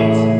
it.